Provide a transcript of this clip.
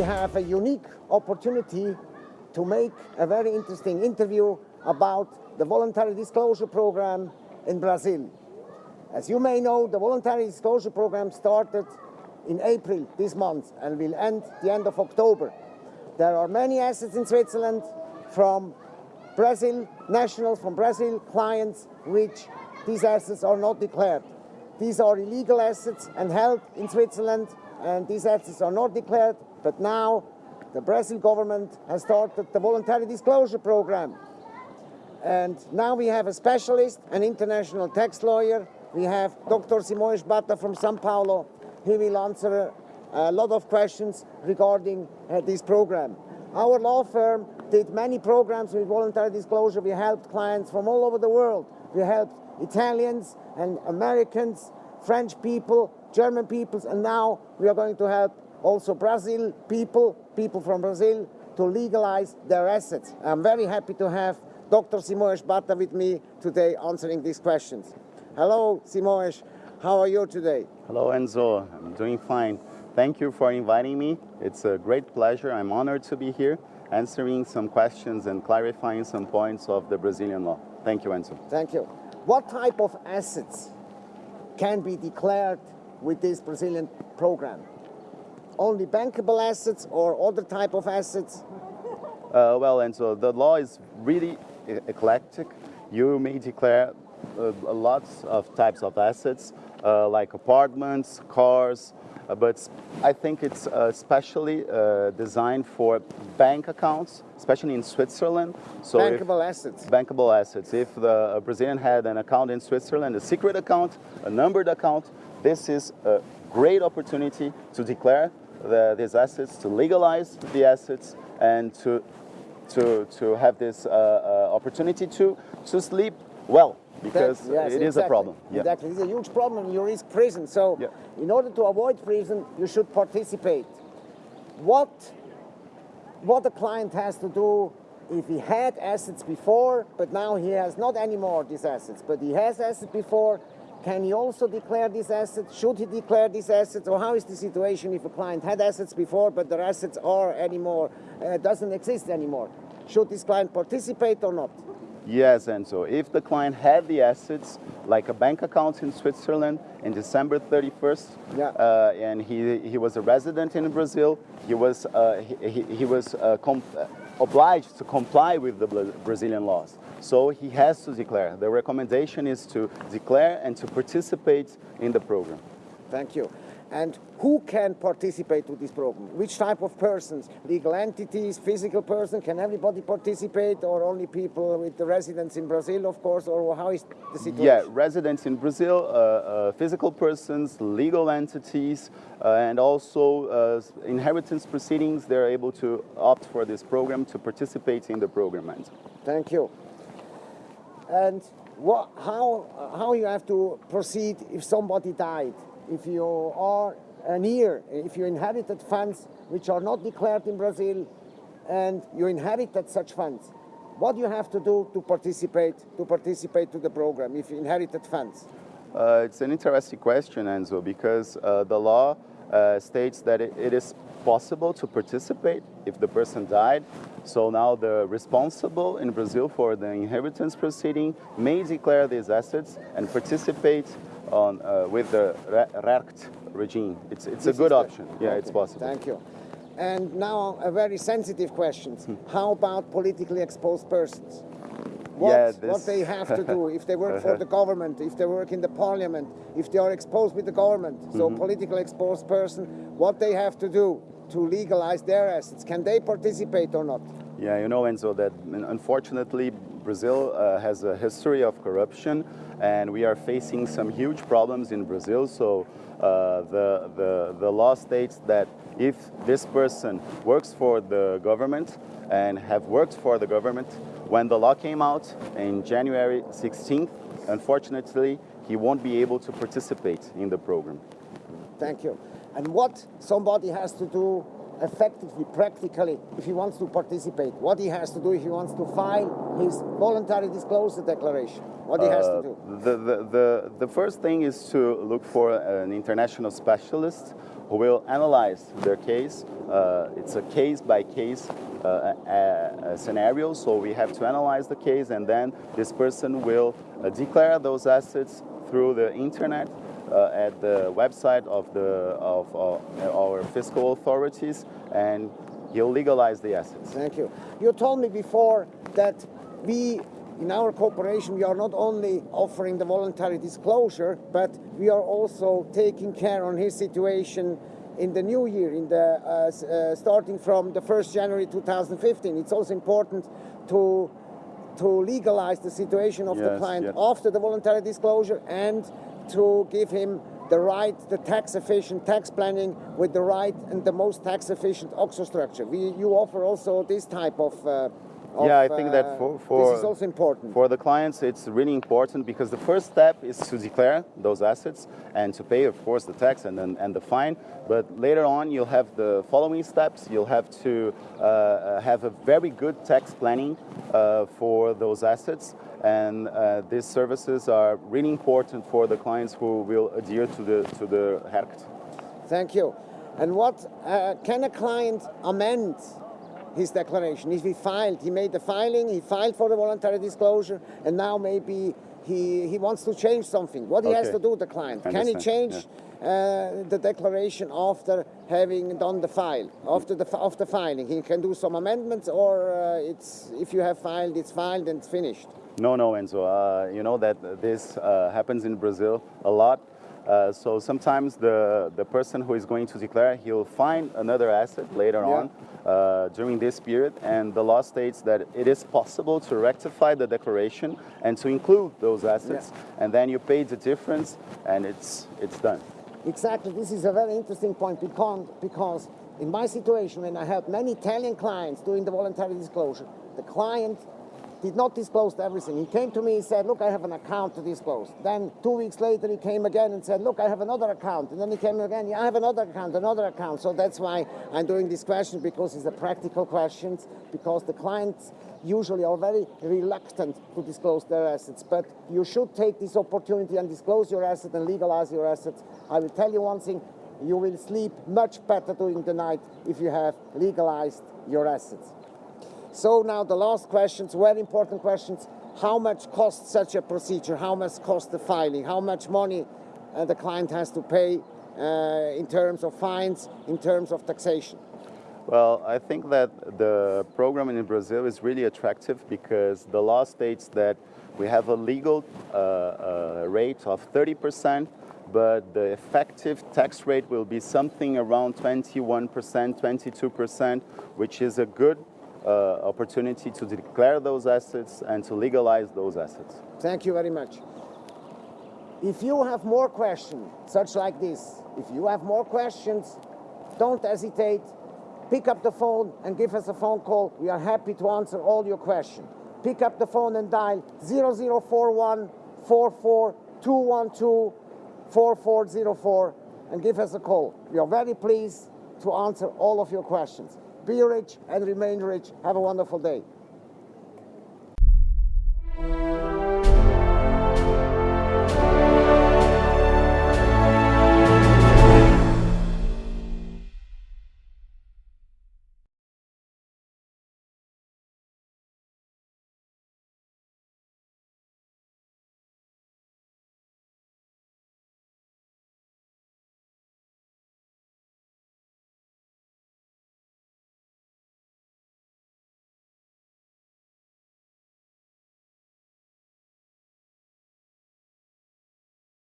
have a unique opportunity to make a very interesting interview about the voluntary disclosure program in Brazil. As you may know, the voluntary disclosure program started in April this month and will end the end of October. There are many assets in Switzerland from Brazil, nationals from Brazil, clients, which these assets are not declared. These are illegal assets and held in Switzerland, and these assets are not declared, but now the Brazil government has started the voluntary disclosure program. And now we have a specialist, an international tax lawyer. We have Dr. Simões Bata from Sao Paulo. He will answer a lot of questions regarding uh, this program. Our law firm did many programs with voluntary disclosure. We helped clients from all over the world. We helped Italians and Americans, French people, German peoples, and now we are going to help also Brazil people, people from Brazil, to legalize their assets. I'm very happy to have Dr. Simões Bata with me today answering these questions. Hello, Simões. How are you today? Hello, Enzo. I'm doing fine. Thank you for inviting me. It's a great pleasure. I'm honored to be here answering some questions and clarifying some points of the Brazilian law. Thank you, Enzo. Thank you. What type of assets can be declared with this Brazilian program? Only bankable assets or other type of assets? Uh, well, and so the law is really eclectic. You may declare uh, lots of types of assets, uh, like apartments, cars, uh, but I think it's uh, especially uh, designed for bank accounts, especially in Switzerland. So bankable assets. Bankable assets. If the Brazilian had an account in Switzerland, a secret account, a numbered account, this is a great opportunity to declare the, these assets, to legalize the assets, and to to to have this uh, uh, opportunity to to sleep well because yes, it is exactly. a problem. Yeah. Exactly, it's a huge problem. You risk prison. So, yeah. in order to avoid prison, you should participate. What what the client has to do if he had assets before, but now he has not anymore these assets, but he has assets before, can he also declare these assets? Should he declare these assets? Or how is the situation if a client had assets before, but their assets are anymore, uh, doesn't exist anymore? Should this client participate or not? Yes, and so if the client had the assets, like a bank account in Switzerland in December 31st, yeah. uh, and he, he was a resident in Brazil, he was, uh, he, he, was uh, obliged to comply with the Brazilian laws. So he has to declare. The recommendation is to declare and to participate in the program. Thank you and who can participate to this program? Which type of persons? Legal entities, physical person? Can everybody participate or only people with the residence in Brazil, of course, or how is the situation? Yeah, residents in Brazil, uh, uh, physical persons, legal entities, uh, and also uh, inheritance proceedings, they're able to opt for this program to participate in the program. Thank you. And what, how, how you have to proceed if somebody died? If you are an heir, if you inherited funds which are not declared in Brazil and you inherited such funds, what do you have to do to participate to participate to the program if you inherited funds? Uh, it's an interesting question, Enzo, because uh, the law uh, states that it, it is possible to participate if the person died. So now the responsible in Brazil for the inheritance proceeding may declare these assets and participate on uh, with the RERCT regime. It's, it's a good option. Yeah, okay. it's possible. Thank you. And now a very sensitive question. Hmm. How about politically exposed persons? What, yeah, this... what they have to do if they work for the government, if they work in the parliament, if they are exposed with the government. So mm -hmm. politically exposed person, what they have to do to legalize their assets. Can they participate or not? Yeah, you know, Enzo, that unfortunately Brazil uh, has a history of corruption and we are facing some huge problems in Brazil. So uh, the, the, the law states that if this person works for the government and have worked for the government, when the law came out in January 16th, unfortunately, he won't be able to participate in the program. Thank you. And what somebody has to do effectively, practically, if he wants to participate, what he has to do if he wants to file his voluntary disclosure declaration, what he has to uh, do? The, the, the, the first thing is to look for an international specialist who will analyze their case. Uh, it's a case by case uh, uh, scenario, so we have to analyze the case, and then this person will uh, declare those assets through the internet uh, at the website of the of uh, our fiscal authorities, and he'll legalize the assets. Thank you. You told me before that we in our cooperation, we are not only offering the voluntary disclosure, but we are also taking care on his situation in the new year, in the uh, uh, starting from the 1st January 2015. It's also important to to legalize the situation of yes, the client yes. after the voluntary disclosure and to give him the right, the tax efficient tax planning with the right and the most tax efficient OXO structure. We, you offer also this type of uh, of, yeah, I think uh, that for, for this is also important. For the clients, it's really important because the first step is to declare those assets and to pay, of course, the tax and then and the fine. But later on, you'll have the following steps. You'll have to uh, have a very good tax planning uh, for those assets, and uh, these services are really important for the clients who will adhere to the to the RERCT. Thank you. And what uh, can a client amend his declaration. If he filed, he made the filing, he filed for the voluntary disclosure, and now maybe he, he wants to change something. What he has to do, the client? Can he change uh, the declaration after having done the file, after the after filing? He can do some amendments, or uh, it's if you have filed, it's filed and it's finished. No, no, Enzo. Uh, you know that this uh, happens in Brazil a lot. Uh, so sometimes the, the person who is going to declare, he'll find another asset later Yeah. on uh, during this period. And the law states that it is possible to rectify the declaration and to include those assets. And then you pay the difference and it's, it's done. Exactly, this is a very interesting point because, because in my situation, when I helped many Italian clients doing the voluntary disclosure, the client did not disclose everything. He came to me and said, look, I have an account to disclose. Then two weeks later, he came again and said, look, I have another account. And then he came again, yeah, I have another account, another account. So that's why I'm doing this question because it's a practical question, because the clients usually are very reluctant to disclose their assets. But you should take this opportunity and disclose your asset and legalize your assets. I will tell you one thing, you will sleep much better during the night if you have legalized your assets. So now the last questions, very important questions. How much costs such a procedure? How much cost the filing? How much money uh, the client has to pay uh, in terms of fines, in terms of taxation? Well, I think that the program in Brazil is really attractive because the law states that we have a legal uh, uh, rate of 30%, but the effective tax rate will be something around 21%, 22%, which is a good Uh, opportunity to declare those assets and to legalize those assets. Thank you very much. If you have more questions, such like this, if you have more questions, don't hesitate. Pick up the phone and give us a phone call. We are happy to answer all your questions. Pick up the phone and dial 0041 44212 4404 and give us a call. We are very pleased to answer all of your questions. Be rich and remain rich. Have a wonderful day.